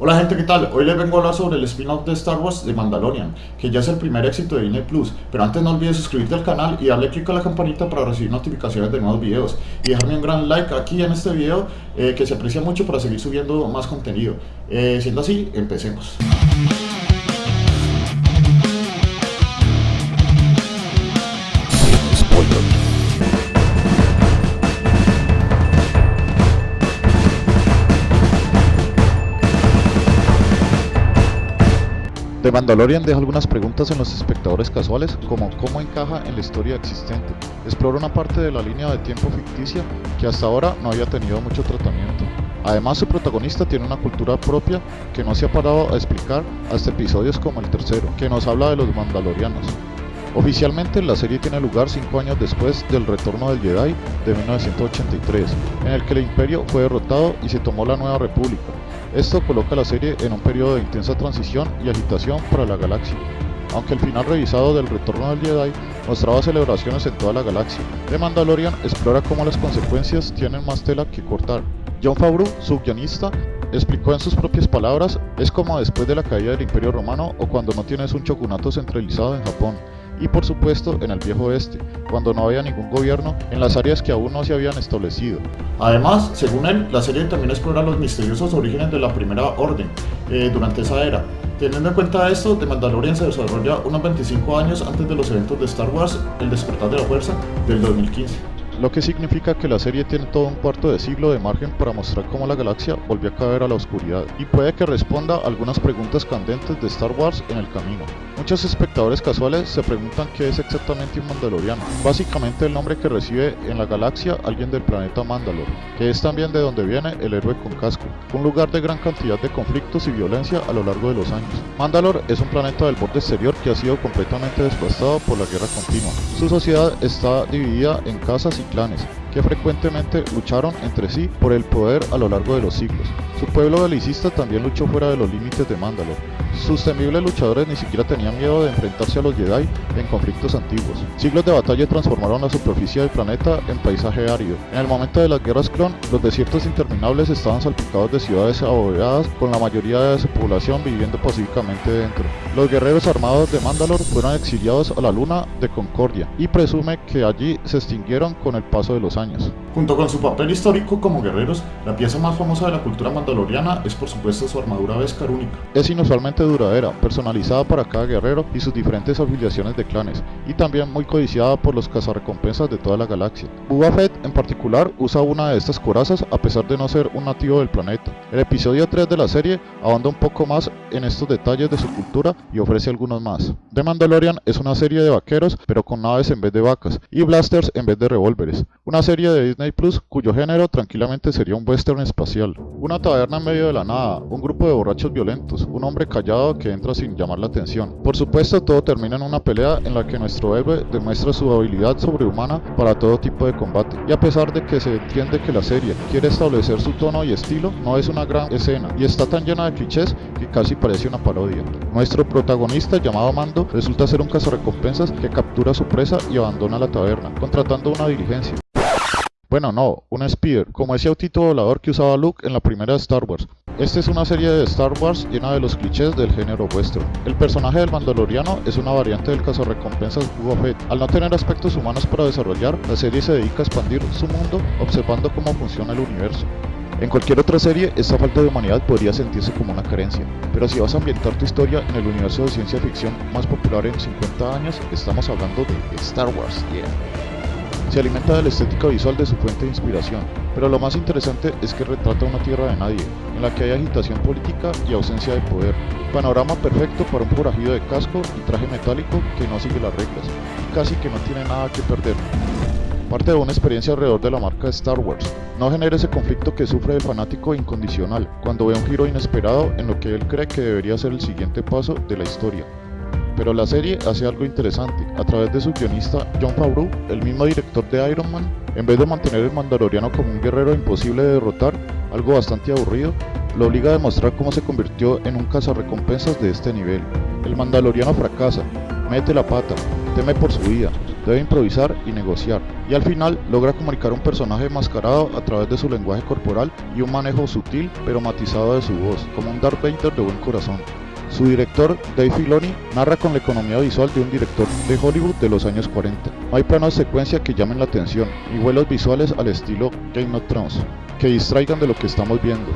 Hola gente, ¿qué tal? Hoy les vengo a hablar sobre el spin-off de Star Wars de Mandalorian, que ya es el primer éxito de Disney Plus, pero antes no olvides suscribirte al canal y darle click a la campanita para recibir notificaciones de nuevos videos y dejarme un gran like aquí en este video eh, que se aprecia mucho para seguir subiendo más contenido. Eh, siendo así, empecemos. Mandalorian deja algunas preguntas en los espectadores casuales, como cómo encaja en la historia existente. Explora una parte de la línea de tiempo ficticia que hasta ahora no había tenido mucho tratamiento. Además, su protagonista tiene una cultura propia que no se ha parado a explicar hasta episodios como el tercero, que nos habla de los mandalorianos. Oficialmente la serie tiene lugar 5 años después del retorno del Jedi de 1983, en el que el imperio fue derrotado y se tomó la nueva república, esto coloca la serie en un periodo de intensa transición y agitación para la galaxia. Aunque el final revisado del Retorno del Jedi mostraba celebraciones en toda la galaxia, The Mandalorian explora cómo las consecuencias tienen más tela que cortar. John Favreau, su guionista, explicó en sus propias palabras, es como después de la caída del Imperio Romano o cuando no tienes un shogunato centralizado en Japón, y por supuesto en el viejo oeste, cuando no había ningún gobierno en las áreas que aún no se habían establecido. Además, según él, la serie también explora los misteriosos orígenes de la Primera Orden eh, durante esa era. Teniendo en cuenta esto, The Mandalorian se desarrolla unos 25 años antes de los eventos de Star Wars, El despertar de la fuerza, del 2015 lo que significa que la serie tiene todo un cuarto de siglo de margen para mostrar cómo la galaxia volvió a caer a la oscuridad, y puede que responda a algunas preguntas candentes de Star Wars en el camino. Muchos espectadores casuales se preguntan qué es exactamente un Mandaloriano, básicamente el nombre que recibe en la galaxia alguien del planeta Mandalor, que es también de donde viene el héroe con casco, un lugar de gran cantidad de conflictos y violencia a lo largo de los años. Mandalor es un planeta del borde exterior que ha sido completamente devastado por la guerra continua. Su sociedad está dividida en casas y clanes, que frecuentemente lucharon entre sí por el poder a lo largo de los siglos. Su pueblo galicista también luchó fuera de los límites de Mandalor. Sus temibles luchadores ni siquiera tenían miedo de enfrentarse a los Jedi en conflictos antiguos. Siglos de batalla transformaron la superficie del planeta en paisaje árido. En el momento de las guerras clon, los desiertos interminables estaban salpicados de ciudades abovedadas con la mayoría de su población viviendo pacíficamente dentro. Los guerreros armados de Mandalor fueron exiliados a la luna de Concordia y presume que allí se extinguieron con el paso de los años años. Junto con su papel histórico como guerreros, la pieza más famosa de la cultura mandaloriana es por supuesto su armadura Beskar única. Es inusualmente duradera, personalizada para cada guerrero y sus diferentes afiliaciones de clanes, y también muy codiciada por los cazarrecompensas de toda la galaxia. Boba Fett en particular usa una de estas corazas a pesar de no ser un nativo del planeta. El episodio 3 de la serie ahonda un poco más en estos detalles de su cultura y ofrece algunos más. The Mandalorian es una serie de vaqueros pero con naves en vez de vacas y blasters en vez de revólveres. Una serie de Disney Cuyo género tranquilamente sería un western espacial. Una taberna en medio de la nada, un grupo de borrachos violentos, un hombre callado que entra sin llamar la atención. Por supuesto todo termina en una pelea en la que nuestro héroe demuestra su habilidad sobrehumana para todo tipo de combate. Y a pesar de que se entiende que la serie quiere establecer su tono y estilo, no es una gran escena y está tan llena de clichés que casi parece una parodia. Nuestro protagonista llamado Mando resulta ser un cazarrecompensas que captura a su presa y abandona la taberna, contratando una diligencia. Bueno, no, un Speeder, como ese autito volador que usaba Luke en la primera de Star Wars. Esta es una serie de Star Wars llena de los clichés del género western. El personaje del Mandaloriano es una variante del cazarrecompensas Boba Fett. Al no tener aspectos humanos para desarrollar, la serie se dedica a expandir su mundo observando cómo funciona el universo. En cualquier otra serie, esta falta de humanidad podría sentirse como una carencia, pero si vas a ambientar tu historia en el universo de ciencia ficción más popular en 50 años, estamos hablando de Star Wars, yeah. Se alimenta de la estética visual de su fuente de inspiración, pero lo más interesante es que retrata una tierra de nadie, en la que hay agitación política y ausencia de poder. Panorama perfecto para un forajido de casco y traje metálico que no sigue las reglas, y casi que no tiene nada que perder. Parte de una experiencia alrededor de la marca Star Wars. No genera ese conflicto que sufre el fanático incondicional cuando ve un giro inesperado en lo que él cree que debería ser el siguiente paso de la historia. Pero la serie hace algo interesante. A través de su guionista John Favreau, el mismo director de Iron Man, en vez de mantener el Mandaloriano como un guerrero imposible de derrotar, algo bastante aburrido, lo obliga a demostrar cómo se convirtió en un cazarrecompensas de este nivel. El Mandaloriano fracasa, mete la pata, teme por su vida, debe improvisar y negociar, y al final logra comunicar un personaje mascarado a través de su lenguaje corporal y un manejo sutil pero matizado de su voz, como un Darth Vader de buen corazón. Su director, Dave Filoni, narra con la economía visual de un director de Hollywood de los años 40. No hay planos de secuencia que llamen la atención, ni vuelos visuales al estilo Game of Thrones, que distraigan de lo que estamos viendo.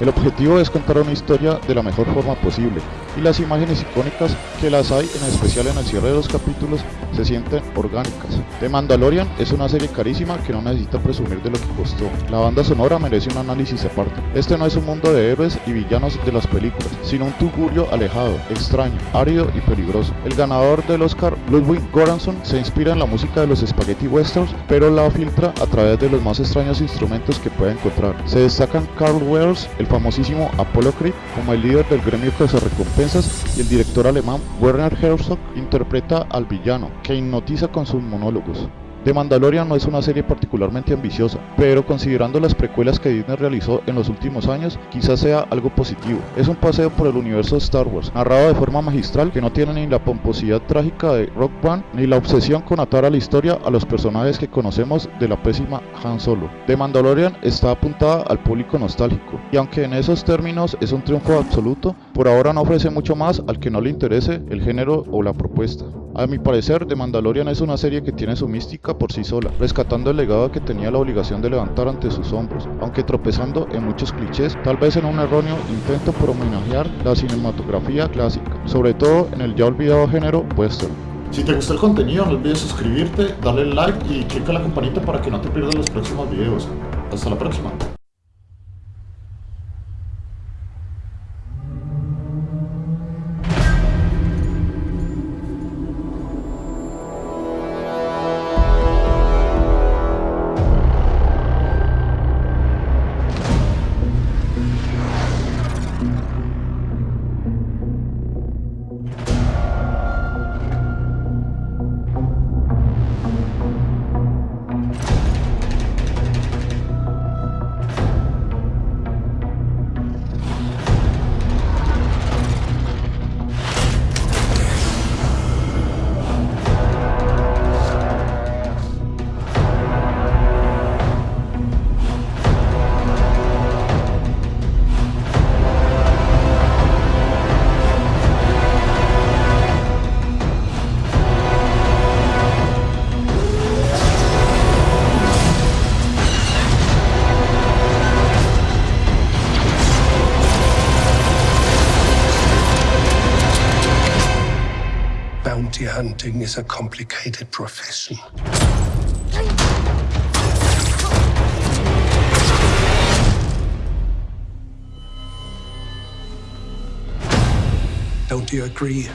El objetivo es contar una historia de la mejor forma posible, y las imágenes icónicas que las hay, en especial en el cierre de los capítulos, se sienten orgánicas. The Mandalorian es una serie carísima que no necesita presumir de lo que costó. La banda sonora merece un análisis aparte. Este no es un mundo de héroes y villanos de las películas, sino un tugurio alejado, extraño, árido y peligroso. El ganador del Oscar, Ludwig Göransson, se inspira en la música de los spaghetti westerns, pero la filtra a través de los más extraños instrumentos que puede encontrar. Se destacan Carl Weathers, el famosísimo Apollo Creed, como el líder del gremio que se recompensa y el director alemán Werner Herzog interpreta al villano, que hipnotiza con sus monólogos. The Mandalorian no es una serie particularmente ambiciosa, pero considerando las precuelas que Disney realizó en los últimos años, quizás sea algo positivo. Es un paseo por el universo de Star Wars, narrado de forma magistral que no tiene ni la pomposidad trágica de Rock One, ni la obsesión con atar a la historia a los personajes que conocemos de la pésima Han Solo. The Mandalorian está apuntada al público nostálgico, y aunque en esos términos es un triunfo absoluto, por ahora no ofrece mucho más al que no le interese el género o la propuesta. A mi parecer, The Mandalorian es una serie que tiene su mística por sí sola, rescatando el legado que tenía la obligación de levantar ante sus hombros, aunque tropezando en muchos clichés, tal vez en un erróneo intento por homenajear la cinematografía clásica, sobre todo en el ya olvidado género western. Si te gustó el contenido, no olvides suscribirte, darle like y clica la campanita para que no te pierdas los próximos videos. Hasta la próxima. Hunting is a complicated profession. Don't you agree?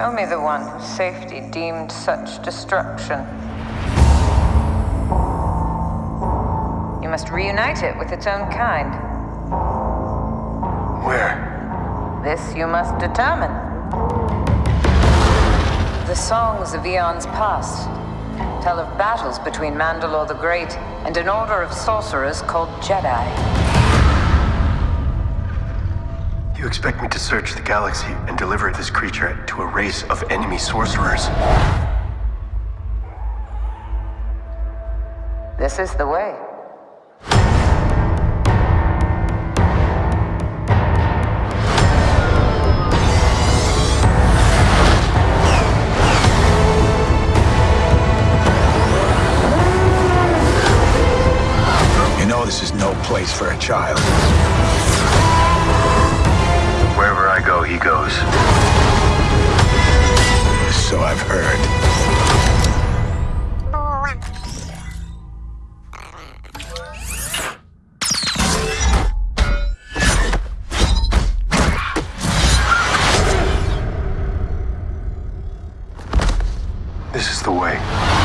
Show me the one whose safety deemed such destruction. You must reunite it with its own kind. Where? This you must determine. The songs of eons past tell of battles between Mandalore the Great and an order of sorcerers called Jedi. You expect me to search the galaxy and deliver this creature to a race of enemy sorcerers? This is the way. You know this is no place for a child. have heard. This is the way.